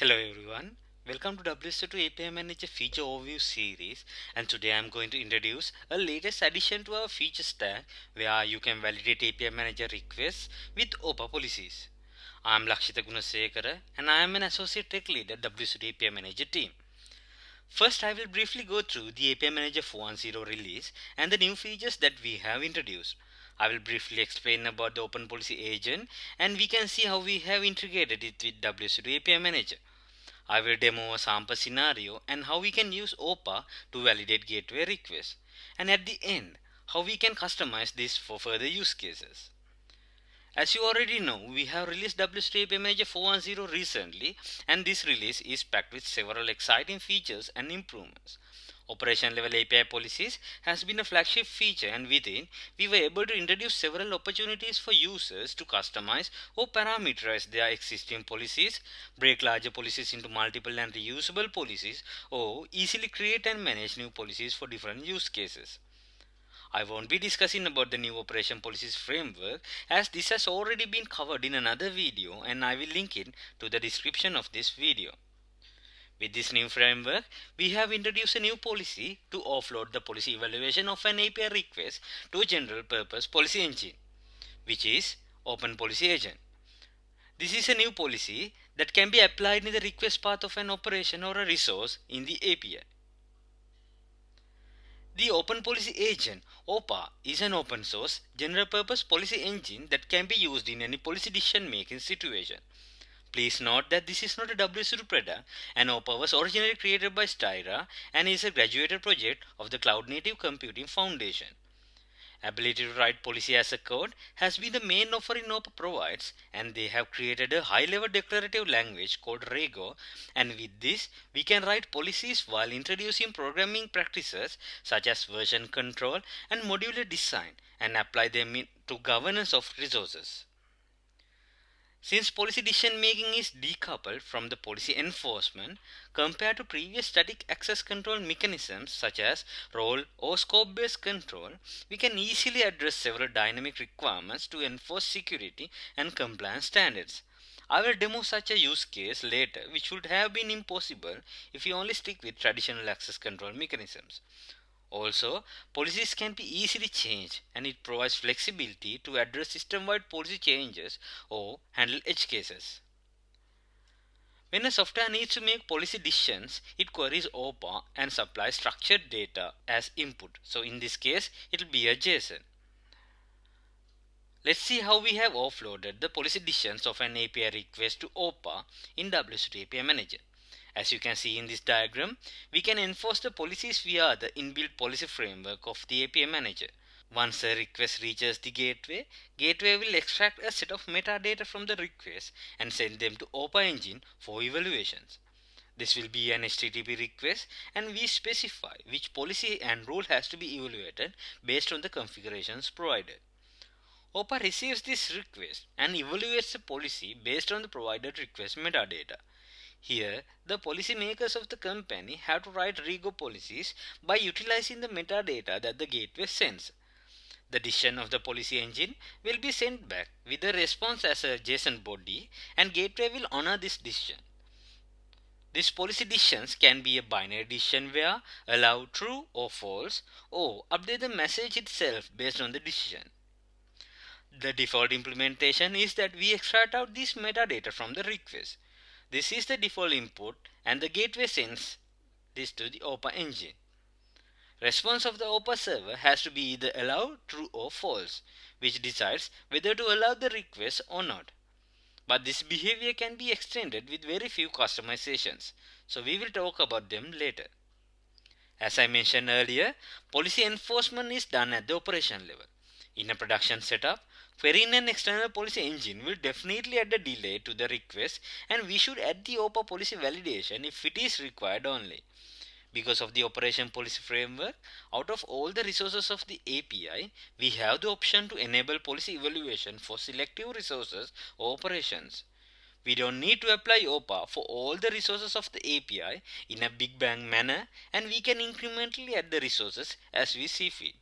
Hello everyone, welcome to WSO2 API Manager feature overview series and today I'm going to introduce a latest addition to our feature stack where you can validate API Manager requests with OPA policies. I'm Lakshita Gunasekara and I am an associate tech lead at WSO2 API Manager team. First I will briefly go through the API Manager 4.10 release and the new features that we have introduced. I will briefly explain about the Open Policy Agent and we can see how we have integrated it with WSO2 API Manager. I will demo a sample scenario and how we can use OPA to validate gateway requests. And at the end, how we can customize this for further use cases. As you already know, we have released WSO2 API Manager 4.10 recently and this release is packed with several exciting features and improvements. Operation level API policies has been a flagship feature and within we were able to introduce several opportunities for users to customize or parameterize their existing policies, break larger policies into multiple and reusable policies or easily create and manage new policies for different use cases. I won't be discussing about the new operation policies framework as this has already been covered in another video and I will link it to the description of this video. With this new framework, we have introduced a new policy to offload the policy evaluation of an API request to a general purpose policy engine, which is Open Policy Agent. This is a new policy that can be applied in the request path of an operation or a resource in the API. The Open Policy Agent OPA is an open source general purpose policy engine that can be used in any policy decision making situation. Please note that this is not a WSO2 product and OPA was originally created by Styra and is a graduated project of the Cloud Native Computing Foundation. Ability to write policy as a code has been the main offering OPA provides and they have created a high-level declarative language called Rego and with this we can write policies while introducing programming practices such as version control and modular design and apply them to governance of resources. Since policy decision making is decoupled from the policy enforcement compared to previous static access control mechanisms such as role or scope based control, we can easily address several dynamic requirements to enforce security and compliance standards. I will demo such a use case later which would have been impossible if we only stick with traditional access control mechanisms. Also, policies can be easily changed and it provides flexibility to address system-wide policy changes or handle edge cases. When a software needs to make policy decisions, it queries OPA and supplies structured data as input. So in this case, it will be a JSON. Let's see how we have offloaded the policy decisions of an API request to OPA in WSO2 API Manager. As you can see in this diagram, we can enforce the policies via the inbuilt policy framework of the API manager. Once a request reaches the gateway, gateway will extract a set of metadata from the request and send them to OPA engine for evaluations. This will be an HTTP request and we specify which policy and rule has to be evaluated based on the configurations provided. OPA receives this request and evaluates the policy based on the provided request metadata. Here, the policymakers of the company have to write Rego policies by utilizing the metadata that the gateway sends. The decision of the policy engine will be sent back with a response as a JSON body and gateway will honor this decision. These policy decisions can be a binary decision where allow true or false or update the message itself based on the decision. The default implementation is that we extract out this metadata from the request. This is the default input and the gateway sends this to the OPA engine. Response of the OPA server has to be either allow, true or false, which decides whether to allow the request or not. But this behavior can be extended with very few customizations, so we will talk about them later. As I mentioned earlier, policy enforcement is done at the operation level. In a production setup, querying an external policy engine will definitely add a delay to the request and we should add the OPA policy validation if it is required only. Because of the operation policy framework, out of all the resources of the API, we have the option to enable policy evaluation for selective resources or operations. We don't need to apply OPA for all the resources of the API in a big bang manner and we can incrementally add the resources as we see fit.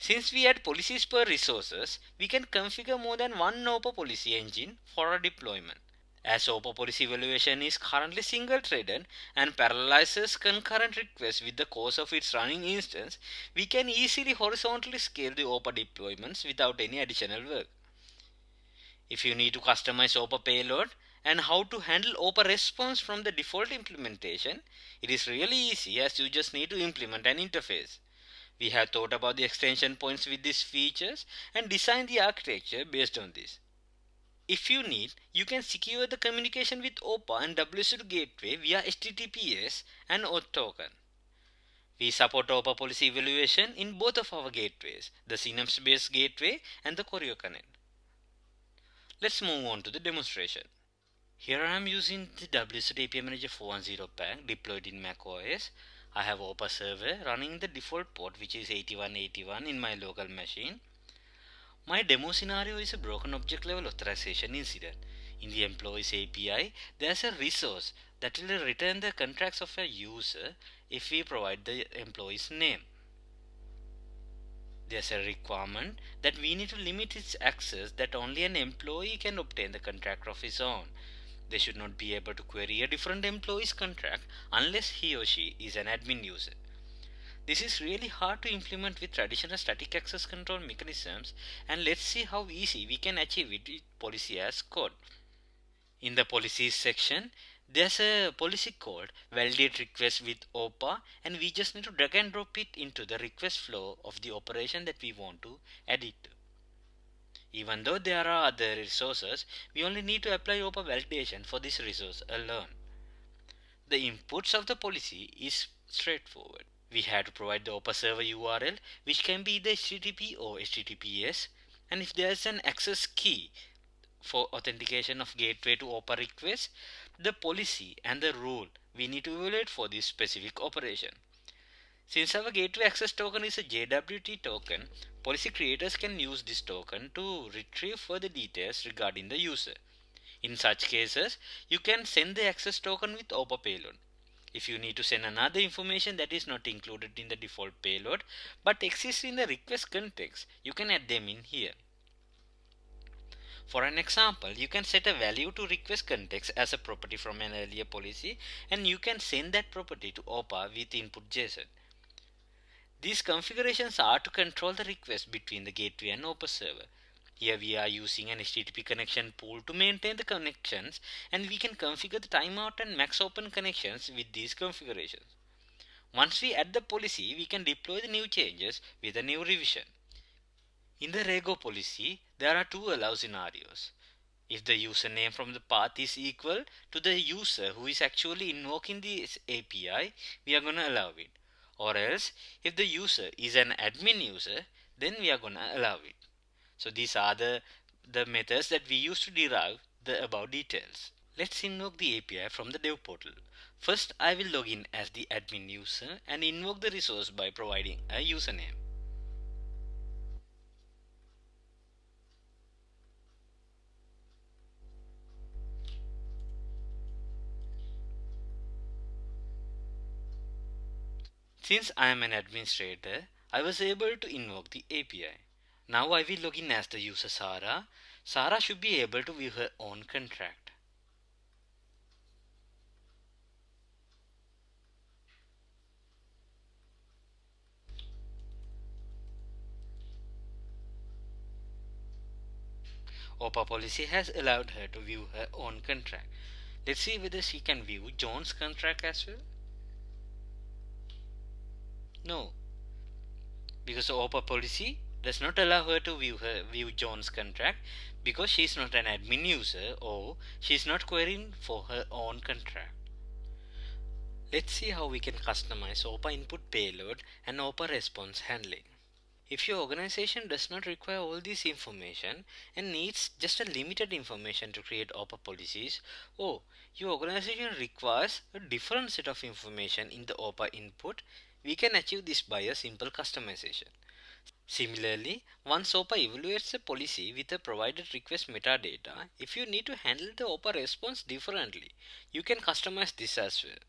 Since we add policies per resources, we can configure more than one OPA policy engine for a deployment. As OPA policy evaluation is currently single-threaded and parallelizes concurrent requests with the cores of its running instance, we can easily horizontally scale the OPA deployments without any additional work. If you need to customize OPA payload and how to handle OPA response from the default implementation, it is really easy as you just need to implement an interface. We have thought about the extension points with these features and designed the architecture based on this. If you need, you can secure the communication with OPA and WSO2 gateway via HTTPS and OAuth token. We support OPA policy evaluation in both of our gateways, the Synapse based gateway and the Choreo Connect. Let's move on to the demonstration. Here I am using the WSO2 API Manager 410 pack deployed in macOS I have OPA server running the default port which is 8181 in my local machine. My demo scenario is a broken object level authorization incident. In the employees API, there's a resource that will return the contracts of a user if we provide the employee's name. There's a requirement that we need to limit its access that only an employee can obtain the contract of his own they should not be able to query a different employee's contract unless he or she is an admin user. This is really hard to implement with traditional static access control mechanisms and let's see how easy we can achieve it with policy as code. In the policies section, there's a policy called validate request with OPA and we just need to drag and drop it into the request flow of the operation that we want to add it to. Even though there are other resources, we only need to apply OPA validation for this resource alone. The inputs of the policy is straightforward. We have to provide the OPA server URL which can be either HTTP or HTTPS and if there is an access key for authentication of gateway to OPA request, the policy and the rule we need to evaluate for this specific operation. Since our gateway access token is a JWT token, policy creators can use this token to retrieve further details regarding the user. In such cases, you can send the access token with OPA payload. If you need to send another information that is not included in the default payload but exists in the request context, you can add them in here. For an example, you can set a value to request context as a property from an earlier policy and you can send that property to OPA with input JSON. These configurations are to control the request between the gateway and OPA server. Here we are using an HTTP connection pool to maintain the connections and we can configure the timeout and max open connections with these configurations. Once we add the policy, we can deploy the new changes with a new revision. In the Rego policy, there are two allow scenarios. If the username from the path is equal to the user who is actually invoking this API, we are going to allow it or else if the user is an admin user then we are gonna allow it. So these are the the methods that we use to derive the above details. Let's invoke the API from the dev portal. First I will log in as the admin user and invoke the resource by providing a username Since I am an administrator, I was able to invoke the API. Now I will log in as the user Sarah. Sarah should be able to view her own contract. OPA policy has allowed her to view her own contract. Let's see whether she can view John's contract as well. No, because the OPA policy does not allow her to view her view John's contract because she is not an admin user or she is not querying for her own contract. Let's see how we can customize OPA input payload and OPA response handling. If your organization does not require all this information and needs just a limited information to create OPA policies, or your organization requires a different set of information in the OPA input, we can achieve this by a simple customization. Similarly, once OPA evaluates a policy with a provided request metadata, if you need to handle the OPA response differently, you can customize this as well.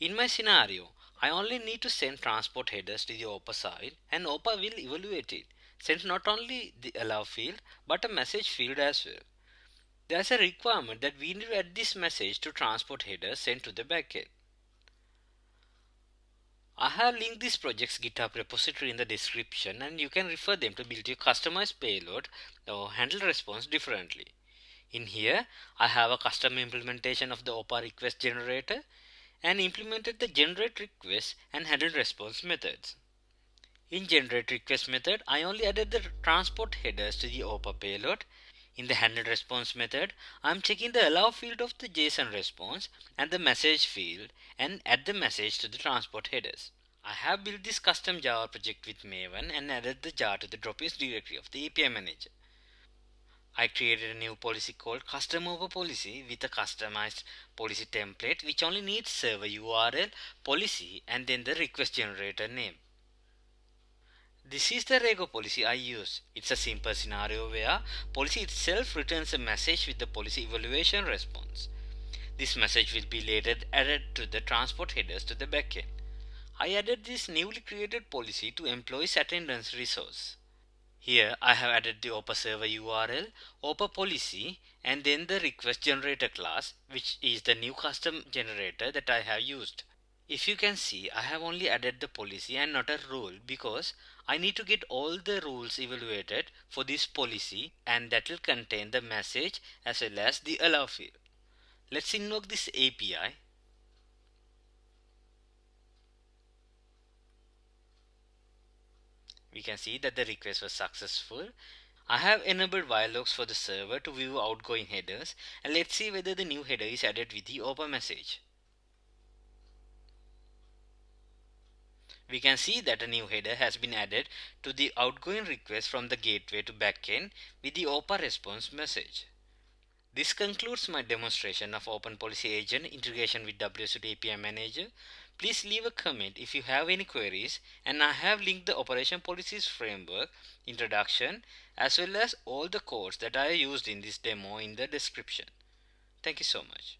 In my scenario, I only need to send transport headers to the OPA side and OPA will evaluate it, send not only the allow field but a message field as well. there's a requirement that we need to add this message to transport headers sent to the backend. I have linked this project's GitHub repository in the description and you can refer them to build your customized payload or handle response differently. In here, I have a custom implementation of the OPA request generator and implemented the generate request and handle response methods. In generate request method, I only added the transport headers to the OPA payload. In the handle response method, I'm checking the allow field of the JSON response and the message field and add the message to the transport headers. I have built this custom Java project with Maven and added the jar to the dropins directory of the API manager. I created a new policy called custom OPA policy with a customized policy template which only needs server URL, policy and then the request generator name. This is the Rego policy I use. It's a simple scenario where policy itself returns a message with the policy evaluation response. This message will be later added to the transport headers to the backend. I added this newly created policy to employees attendance resource. Here I have added the OPA server URL, OPA policy and then the request generator class which is the new custom generator that I have used. If you can see, I have only added the policy and not a rule because I need to get all the rules evaluated for this policy and that will contain the message as well as the allow field. Let's invoke this API. We can see that the request was successful. I have enabled wire logs for the server to view outgoing headers and let's see whether the new header is added with the OPA message. We can see that a new header has been added to the outgoing request from the gateway to backend with the OPA response message. This concludes my demonstration of Open Policy Agent integration with WSO2 API Manager. Please leave a comment if you have any queries and I have linked the Operation Policies Framework introduction as well as all the codes that I used in this demo in the description. Thank you so much.